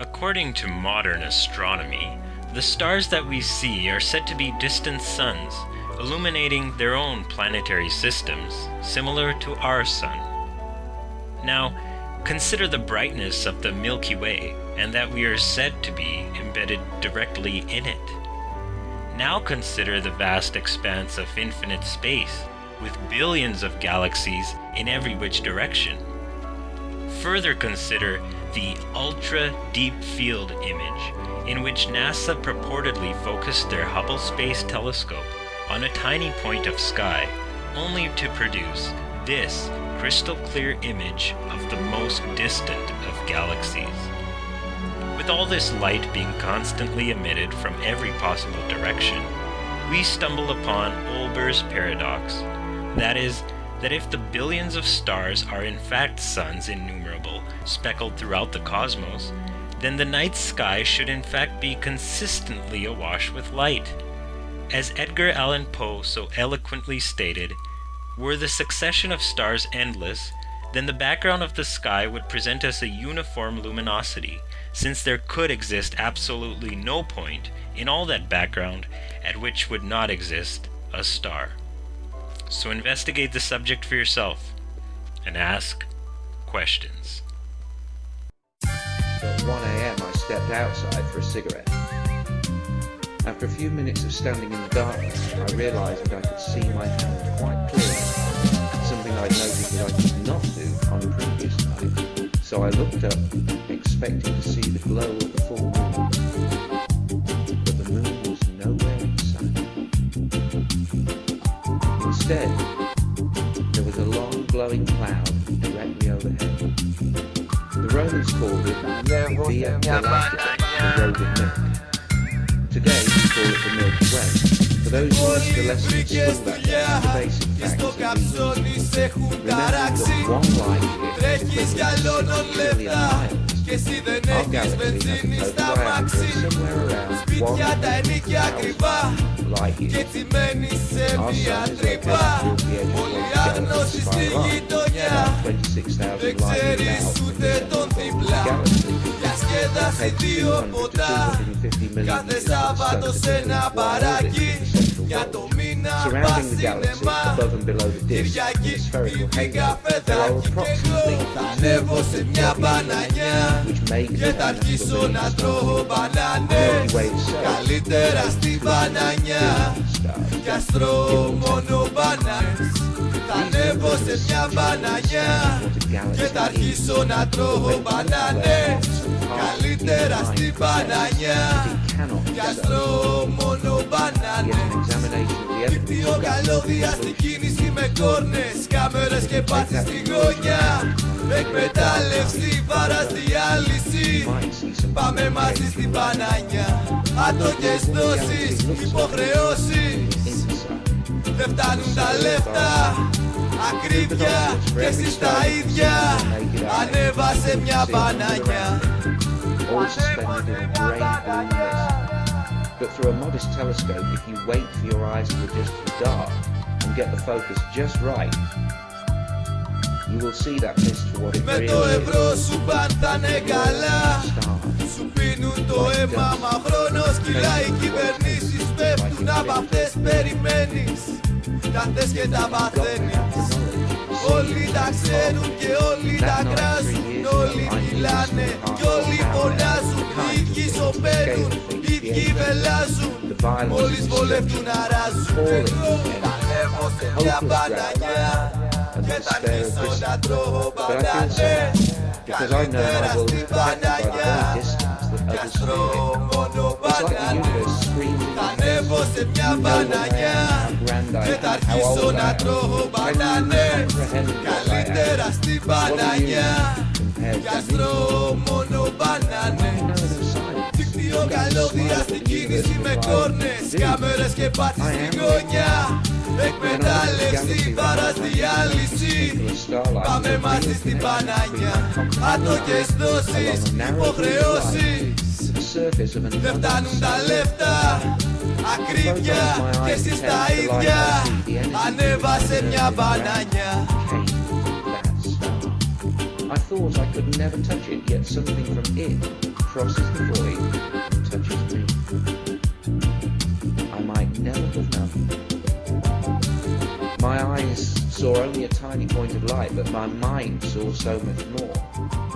According to modern astronomy, the stars that we see are said to be distant suns, illuminating their own planetary systems, similar to our sun. Now, consider the brightness of the Milky Way, and that we are said to be embedded directly in it. Now consider the vast expanse of infinite space, with billions of galaxies in every which direction. Further consider the Ultra Deep Field image, in which NASA purportedly focused their Hubble Space Telescope on a tiny point of sky, only to produce this crystal clear image of the most distant of galaxies. With all this light being constantly emitted from every possible direction, we stumble upon Olbers' paradox. That is, that if the billions of stars are in fact suns innumerable, speckled throughout the cosmos, then the night sky should in fact be consistently awash with light. As Edgar Allan Poe so eloquently stated, were the succession of stars endless, then the background of the sky would present us a uniform luminosity, since there could exist absolutely no point in all that background at which would not exist a star. So investigate the subject for yourself and ask questions. At 1 a.m. I stepped outside for a cigarette. After a few minutes of standing in the darkness, I realised that I could see my hand quite clearly, something I'd noted that I could not do on previous night. So I looked up, expecting to see the glow of the full moon. Instead, there was a long glowing cloud directly overhead. The Romans called it Via Galactica, uh, the Road of Milk. Today we call it the Milky Way. For those who missed the lesson at school that day, the basic facts are these. Remember that one light year is equivalent to 6 trillion miles. Our galaxy has a total Κι εσύ δεν έχεις βενζίνη στα μαξί Σπίτια τα ενίκια ακριβά. και έτσι σε μια τρύπα. Πολύ άγνωση στη γειτονιά. Δεν ξέρεις ούτε τον διπλά. Διασκέδαση δύο ποτά. Κάθε Σάββατο σε ένα παράκι. Για το μήνα πας σινεμά. Κυριακή πίνει καφεδάκι Και εγώ θα ανέβω σε μια μπανανιά και θα αρχίσω να τρώω μπανάνες. Καλύτερα στη μπανανιά Κι ας τρώω μόνο μπανάνες. Θα ανέβω σε μια μπανανιά. Και θα αρχίσω να τρώω μπανάνες. Καλύτερα στην μπανανιά Κι ας τρώω μόνο μπανάνες Δίκτυο καλώδια στην κίνηση με κόρνες Κάμερες και πάτσι στη γωνιά Εκμετάλλευση, βάρας, διάλυση Πάμε μαζί στην μπανανιά Άτοκες δόσεις, υποχρεώσεις δεν φτάνουν τα λεφτά Ακρίβεια και εσείς τα ίδια Ανέβασε μια μπανάνια all suspended in a grey blue mist. But through a modest telescope, if you wait for your eyes to adjust to dark and get the focus just right, you will see that mist for what it Με really το is. ευρώ σου παν θα είναι καλά Stars. Σου πίνουν το αίμα μα χρόνος κυλάει Οι κυβερνήσεις πέφτουν από αυτές περιμένεις Τα θες και τα παθαίνεις Όλοι τα ξέρουν και όλοι τα κράζουν. Όλοι μιλάνε και όλοι φωνάζουν. Οι ίδιοι σωπαίνουν, οι ίδιοι βελάζουν. Μόλις βολεύτουν αράζουν. Εγώ θα ανέβω σε μια μπανανιά Και θα αρχίσω να τρώω μπανανές Because I know Καλύτερα my world στη is protected by the μπανανιά Καστρό μόνο μπαγκάτες Θα ανέβω σε μια μπανανιά Και θα αρχίσω να τρώω μπανάνες Καλύτερα στην μπανανιά Καστρό μόνο μπανάνες καλώδια στην κίνηση με κόρνες Κάμερες και πάτσι στη γωνιά. Εκμετάλλευση, βάρας, διάλυση Πάμε μαζί στην μπανάνια Άτοκες δόσεις, υποχρεώσεις The surface of an Δεν φτάνουν τα λεφτά. Ακρίβεια και εσείς τα ίδια. Ανέβασε μια μπανάνια came that. Star. I thought I could never touch it, yet something from it crosses the void touches me. I might never have known. My eyes saw only a tiny point of light, but my mind saw so much more.